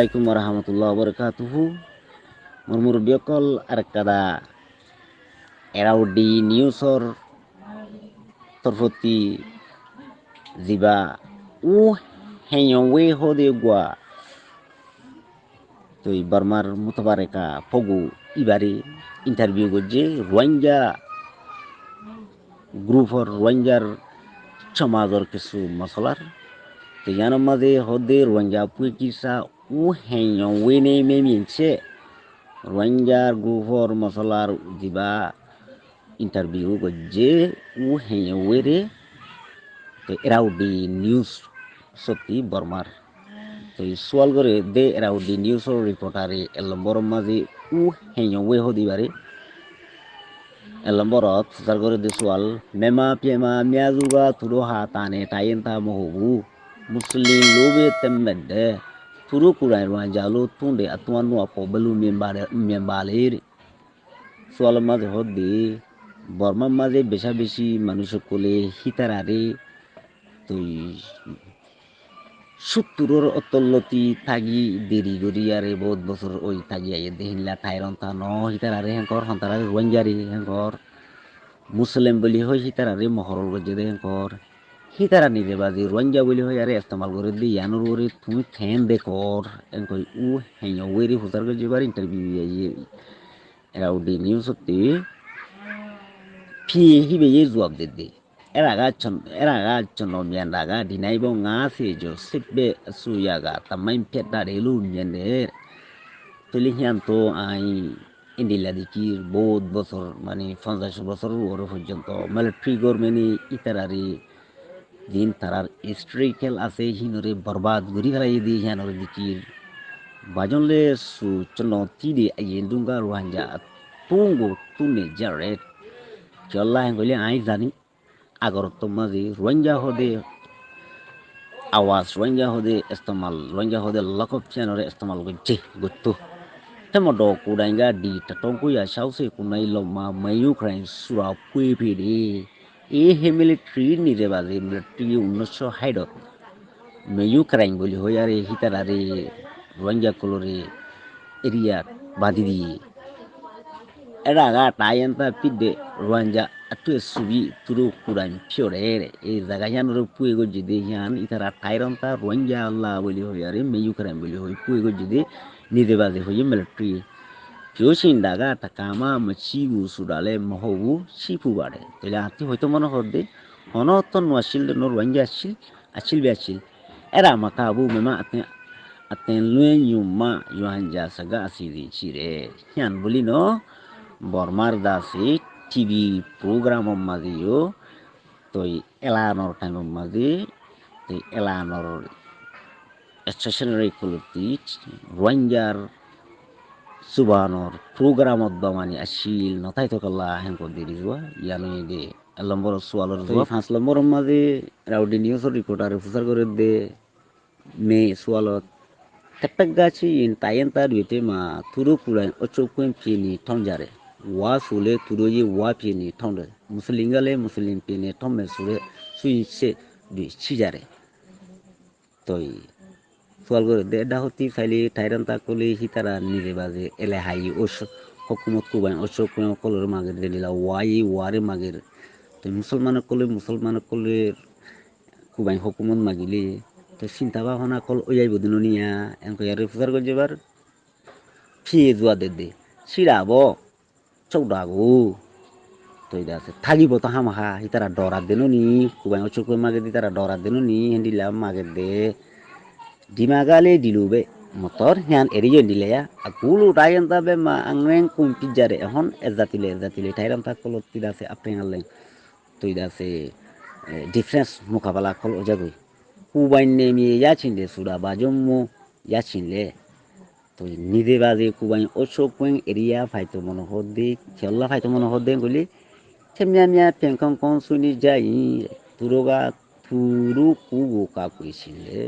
alaikum warahmatullahi wabarakatuh. Murmur biokol arkada Eraudi Newsor Torfoti Ziba U Henyon We Hode Gua Toi Barmar Mutabareka Pogu Ibari interview goje Rwanja Group for Rwanjar Chamazor Kisu Masalar te yana maze hode Rwanja Puikisa uhenyon wene meminse rwanjar gufor masolar diba interview ko je uhenyon were to eraudi news soti bormar to sual gore de eraudi news reportare elombor maji uhenyon we hodibare elamborot tar gore de sual mema pema miazuga tudo hatane tayen ta mohubu muslim lobe temmedde temmede turo kurai ran jalo tunde atwanu apo belu membale membale swal mazi hodi বর্মার মাঝে বেশা বেশি মানুষ কোলে হিতারারে তুই সত্তরের অতল্লতি থাকি দেরি করি আরে বহুত বছর ওই থাকি আইয়ে দেহিনলা ঠাইরন তা ন হিতারারে হেঙ্কর হন্তারারে রোয়াঞ্জারি হেঙ্কর মুসলিম বলি হয় হিতারারে মহরল গজে দে হেঙ্কর হিতারা নিরে বাজি রোয়াঞ্জা বলি হয় আরে ইস্তেমাল করে দি ইয়ানুর ওরে তুমি ফ্যান দেখর এঙ্কই উ হেঙ্গ ওয়েরি হুতার গজে বার ইন্টারভিউ আইয়ে এরা উডি নিউজ সত্যি phi hi be ye zuwa dede era ga chon era ga chon no myan da ga di nai bo nga se jo sit be su ya ga ta main phet da de lu myan de to li hyan to ai ইন্ডিলা দিকি বহুত বছর মানে পঞ্চাশ বছর ওর পর্যন্ত military government ইতারারি দিন তারার হিস্ট্রিক্যাল আছে হিনরে বরবাদ গরি ফেলাই দি হিয়ানরে দিকির বাজনলে সু চন তিদি আইয়েন দুঙ্গা রোহাঞ্জা তুঙ্গো তুনে জারেট চল্লা হেঙ্গলি আই জানি আগর তো মাঝি রোহিঙ্গা হদে আওয়াজ রোহিঙ্গা হদে ইস্তেমাল রোহিঙ্গা হদে লকপ চ্যানরে ইস্তেমাল গজ্জে গত্তু তেমন ড কুডাইঙ্গা ডি টটং কুয়া সাউসে কুনাই লমা মাইউ ক্রাইম সুরা পুই ফিডি এ এই হেমিলিট্রির নিদে বাজে মিলিট্রি উনিশশো হাইডত মেয়ু ক্রাইম বলি হই আর এই হিতার আরে রোহিঙ্গা কলরে এরিয়া বাঁধি দিয়ে এরা টাই এনতা পিদে রোহিঙ্গা একটু সুবি তুরু কুড়াইন ফিওরে এই জায়গায় হিয়ান পুয়ে গজি হিয়ান ইতারা টাইরন্তা রোহিঙ্গা আল্লাহ বলি হই আর মেয়ু ক্রাইম বলি হই পুয়ে গজি দে নিদে বাজে হই মিলিট্রি ফিওসিন দাগা টাকামা মাছিগু সুডালে মহবু সিফু বাড়ে তাহলে হাতি হয়তো মনে হদ্দে অনত্ত নোয়াছিল নোর ওয়াঞ্জা আসছিল আসছিল বে আসছিল এরা মাকা আবু মেমা আতে aten luen yuma yuanja saga asiri chire hian buli no bormar dasi TV program madio toi elanor time madi toi elanor stationary kulti ranjar subanor program odbamani asil notai to kala hen ko diri jua yani de lambor sualor jua fas lambor madi raudi news reporter fusar করে de me sualot tepek gachi in tayenta duite ma turu kurai ocho kwen pini tonjare wa sule turo ye wa pi ni thong de muslim ga le muslim pi ni thong সোয়াল করে দে এটা হতি ফাইলি টাইরান তা কলি হিতারা নিজে বাজে, এলে হাই ওস হকুমত কুবাই অশোক কলের মাগের দিলা ওয়াই ওয়ারে মাগের তো মুসলমান কলে মুসলমান কলে, কুবাই হকুমত মাগিলে। তো চিন্তা ভাবনা কল ওয়াই বদিন নিয়া, এনকো ইয়ারে ফুজার করে যাবার ফিয়ে যোৱা দে দে, চিৰাব chokdago to ida se thagi bo ta hama ha hitara dora denu ni kubai ocho ko mage di tara dora denu ni dimagale dilube motor hian eriyo dilaya akulu tayen tabe ma angren kum pijare hon ezatile ezatile tayram ta kolot tida se aprengalle to se difference mukabala kol ojagoi kubai ne mi yachinde sura bajommo yachinle তো নিজে বাজে কুবাই ওসো কুয়েং area ফাইতো মনে হদে খেলা ফাইতো মনে হদে গলি সেমিয়া মিয়া পেংকং কং সুনি যাই তুরোগা তুরু কুগো কা কইছিলে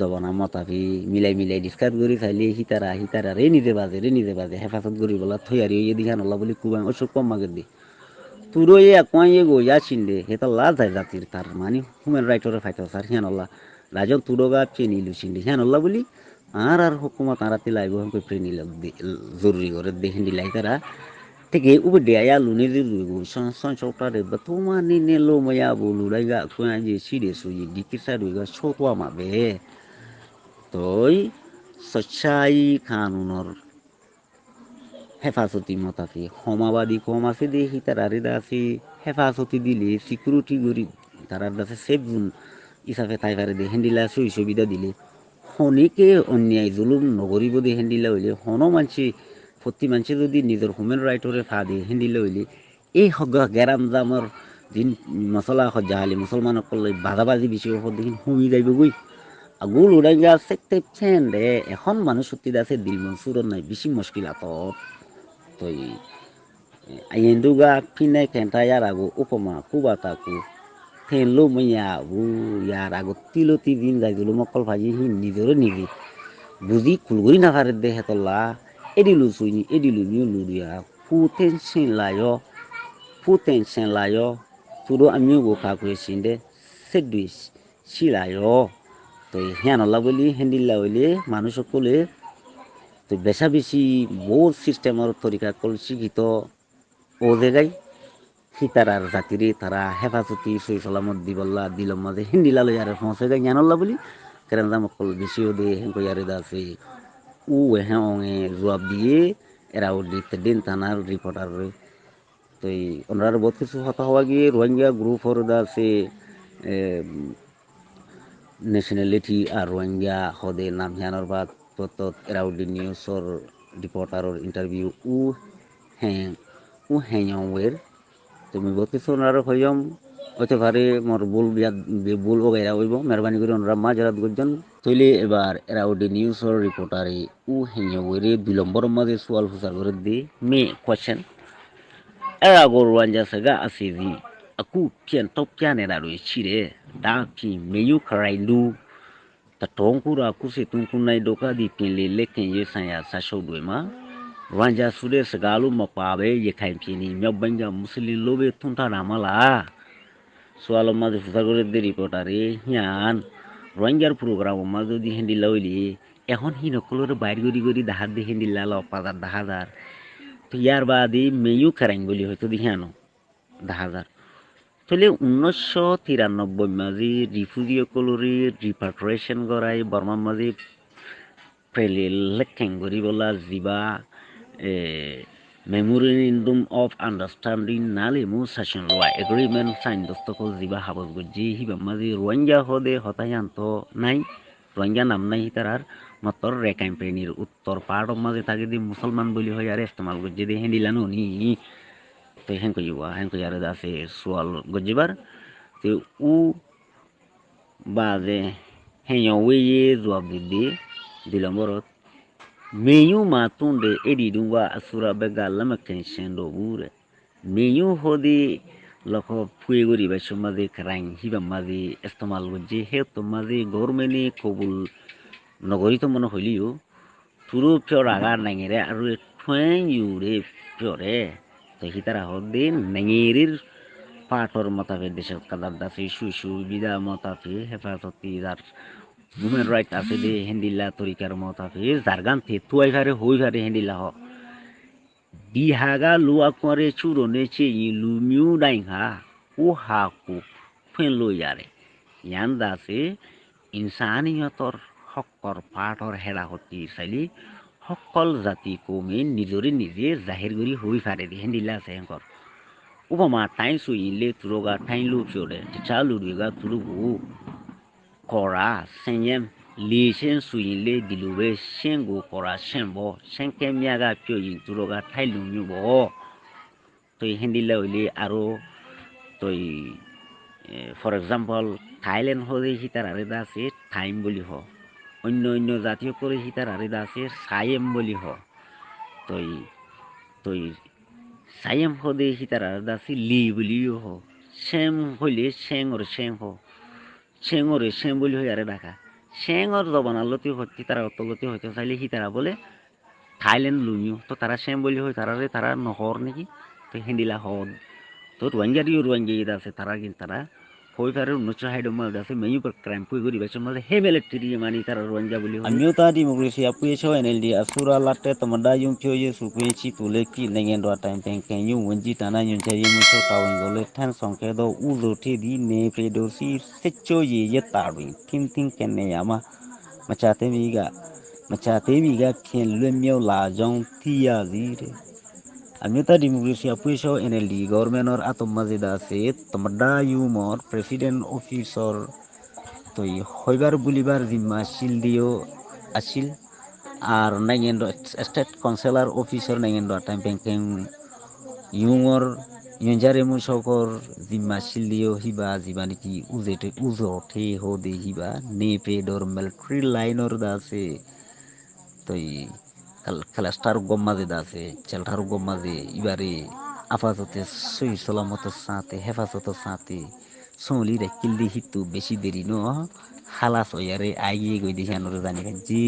জবনা মতাভি মিলাই মিলাই ডিসকাস করি চাইলে সিতারা সিতারা রে নিজে বাজে রে নিজে বাজে, হেফাজত করি বলা থৈ আর ইয়ে দিঘা নলা বলি কুবাই ওসো কম মাগে দি। তুরো এ কুয়াই এ গো ইয়া চিনলে হেতা লা যায় জাতির তার মানে হিউম্যান রাইটরে ফাইতো স্যার হিয়ান আল্লাহ। রাজক তুরোগা চেনি লুচিনলে হিয়ান আল্লাহ বলি আর আর হুকুমত আরাতে লাইব হাম কই প্রেনি জরুরি করে দেখেন দিলাই তারা থেকে উবে দেয়া লুনে de lu son son chokta de batuma ni ne lo ma ya bu lu lai ga kwan toy সচ্ছাই কানুনর হেফাজতি মতাফি সমাবাদী কম আছে দিয়ে সি তার আছে হেফাজতি দিলে সিকিউরিটি করি তার আছে সেফ জোন হিচাপে তাই পারে দিয়ে হেন্দিলা সই সুবিধা দিলে, শনিকে অন্যায় জুলুম নকৰিব দিয়ে হেন্দিলা হইলে, হনো মানসি প্ৰতি মানসি যদি নিজৰ হিউমেন ৰাইটৰে ফা দিয়ে হেন্দিলা হইলে, এই গেৰাম জামৰ দিন মছলা সজ্জা হালি মুছলমানসকলে বাজাবাজি বেছি দেখি সুমি যাইবগৈ আগু উড়াই গা সেকতে ফেন দে এখন মানুষ সত্যি আছে দিল মনসুরত নাই বেশি মুশকিল আতত তই আইন্দুগা ফিনাই খেন্টা ইয়ার আগু উপমা কুবা তাকু ফেন লো মাইয়া আগু ইয়ার আগু তিলো তি দিন যাই দিলো মকল ভাজি হি নিজেরও নিজে বুঝি কুলগুরি না পারে দে হেতলা এডিলু সুইনি এডিলু নিউ লুরিয়া ফুতেন সেন লায় ফুতেন সেন লায় তুরো আমিও গোখা করে সিন্দে সেডুইস সিলায় তো হিয়ানলা বলি হেন্দিল্লা হইলে মানুষ সকলে তো বেশা বেশি বহুত সিস্টেমের তরিকা কল শিক্ষিত ও জায়গায় সীতারার জাতিরে তারা হেফাজতি সই সালামত দিবল্লা দিলম মাঝে হিন্দিলা লই আর পৌঁছে যায়। জ্ঞানল্লা বলি কেন দাম কল বেশি দে হেঁকো ইয়ারে আছে। উ হ্যাঁ অঙে জবাব দিয়ে এরা ও দিতে দিন থানার রিপোর্টার তো ওনার বহুত কিছু হতা হওয়া গিয়ে রোহিঙ্গা গ্রুপ হর আছে নেশ্যনেলিটি আর রোহিঙ্গা হদে নাম হিয়ানোর বাদ তত এরাউডি নিউজর রিপোর্টারর ইন্টারভিউ উ হ্যাঁ উ হ্যাঁ ওয়ের। তুমি বহুত সোনার হইম হতে পারে মোর বুল বুল ওগেরা হইব, মেহরবানি করে ওনারা মা যারা গজন তৈলে এবার এরাউডি নিউজর রিপোর্টারে উ হ্যাঁ ওয়েরে বিলম্বর মাঝে সোয়াল ফুসার করে দি। মে কোয়েশ্চেন এরা গরু গরওয়ান যাসেগা আসিজি aku pian top pian era ro chire da pi meyu karai lu ta tonkura kuse tunkunai doka di pin le lekin ye san ya sa shau doi ma ranja sude sagalu mapabe ye kain pini mya banja muslin lobe tunta ramala soalo ma ফুসাগরের দে রিপোর্টারে হিয়ান রোহিঙ্গার programme মা যদি হেন্ডি লইলি এখন C নকলৰ বাইর গড়ি গড়ি দাহাত দি হেন্ডি লাল অপাদার দাহাজার তো ইয়ার বাদে মেয়ু খেরাইন বলি হয়তো দি হিয়ানো দাহাজার তাহলে উনিশশো তিরানব্বই মাঝে রিফিউজিসকলরে রিপাট্রেশন করাই বর্মার মাঝে লেখেন করি বলা জিবা মেমোরেন্ডাম অফ আন্ডারস্ট্যান্ডিং নালে মু সেশন লওয়া এগ্রিমেন্ট সাইন দস্তকল জিবা হাবজ গজি হিবা মাঝে রোহিঙ্গা হদে হতায়ান্ত নাই। রোহিঙ্গা নাম নাই তারার মাত্র রেকাইম প্রেনির উত্তর পাহাড় মাঝে থাকে দি মুসলমান বলি হয় আর ইস্তেমাল গজি দিয়ে হেঁডিলানো নি। te hen ko yiwa hen ko yare da se sual gojibar te u ba de hen yo we ye zwa bidi dilamborot meyu ma tunde edi dungwa asura bega lama kenshen do bure meyu hodi loko puegori ba shumade krang hiba madi istemal goji he to madi gormeni kobul নগরীত মনে হইলিও তুরু pure agar নাঙেরে আর ঠুয়েং ইউরে puree তো হিতারা হদ্দিন নেঙিরির পাটর মতাফে দেশের কাদার দাসি সুইসু বিদা মতাফে হেফাজতি যার? Human right আছে দে, হেন্দিল্লা তরিকার মতাফে জারগান the তুয়াই ফারে হই ফারে হেন্দিল্লা হ। দিহাগা লুয়া করে চুরনে চে লুমিউ ডাইংহা ও হাকু ফেন লই যারে। ইয়ান দাসে, ইনসানিয়তর হকর পাটর হেরা হতি চাইলি সকল জাতি কমে নিজৰে নিজে জাহিৰ কৰি হৈ ফাৰে দি হেন্দিলা আছে হেঁকৰ। উপমা ঠাই চুইলে তুৰগা ঠাই লো ফিয়ৰে চা লুৰিগা তুৰুগু কৰা, চেঙেম, লি চেন চুইলে দিলুবে চেংগু, কৰা, চেম্ব চেংকে মিয়াগা ফিয়ই তুৰগা ঠাই লুমিব তই হেন্দিলা হইলে আৰু তই ফৰ এক্সাম্পল, থাইলেণ্ড হ'লে সি তাৰ আৰু এটা আছে টাইম বুলি হ। অন্য অন্য জাতীয় করে হিতার আরেদা আছে সায়েম বলি হ। তই তই সায়েম হদে হিতার আরেদা আছে লি বলিও হ। শ্যাম হইলে শ্যাং ওর শ্যাং হ। শ্যাং ওরে শ্যাম বলি হয় আরে ডাকা। শ্যাং ওর জবানালতি হচ্ছে তারা অতলতি হইতে চাইলে সি তারা বলে থাইল্যান্ড লুমিও তো তারা শ্যাম বলি হয় তারারে তারা নহর নাকি? তো হেন্দিলা হদ তো রোহিঙ্গারিও রোহিঙ্গা আছে তারা কিন্তু তারা ಹೋಯ್ತಾರು ನುಚ್ಚ ಹೈಡು ಮಾಡ್ದಾಸಿ ಮೆಯು ಕ್ರೈಮ್ ಪುಯ್ ಗುರಿ ಬೇಚ ಮತ್ತೆ ಹೇಬೇಲೆ ತಿರಿ ಮಾನಿ ತರ ರಂಜಾ ಬುಲಿ ಅಮ್ಯೋ ತಾ ಡೆಮೋಕ್ರೆಸಿ ಅಪುಯ ಛೋ ಎನ್ಎಲ್ಡಿ ಅಸುರಾ ಲಾಟೆ ತಮಡಾ ಯುಂ ಫ್ಯೋ ಯೆ ಸುಪುಯ ಚಿ ತುಲೆ ಕಿ ನಗೆ ndo ಟೈಮ್ ಪೆಂ ಕೆನ್ ಯು ವಂಜಿ ತಾನಾ ಯುಂ ಛೆ ಯು ಛೋ ತಾವಿನ್ ಗೊಲೆ ಥಾನ್ ಸೊಂಗ್ ಕೆ ದೋ ಉ ಲು ಥಿ ದಿ ನೆ ಫ್ರೆ ದೋ ಸಿ ಸೆಚ್ಚೋ ಯೆ ಯೆ ತಾವಿ ಥಿನ್ ಥಿನ್ ಕೆನ್ ನೆ ಯಾಮ ಮಚಾ ತೇ ಮಿ ಗಾ မချသေးပြီကခင်လွတ်မြောက်လာကြောင်းသိရသည်တဲ့ আমি তা ডেমোক্রেসিয়া পুইশ এন এল ডি গভর্নমেন্টর আতম আছে তোমরা ইউমর প্রেসিডেন্ট অফিসর তৈ হইবার বুলিবার জিম্মা আছিল দিও আছিল আর নাইগেন স্টেট কাউন্সিলর অফিসর নাইগেন টাইম ব্যাংকিং ইউমর ইঞ্জারে মুসকর জিম্মা আছিল দিও হিবা জিবা নাকি উজেটে উজঠে হদে হিবা নেপে ডর মিলিটারি লাইনর আছে তৈ খেলাস্টার গম্মাজে দাসে চেলটার গম্মাজে, ইবারে আপাততে সই সালামত সাথে হেফাজত সাথে সলিরে কিল্লি হিতু বেশি দেরি ন হালাস ওয়ারে আইয়ে গই দিশানোর জানি যে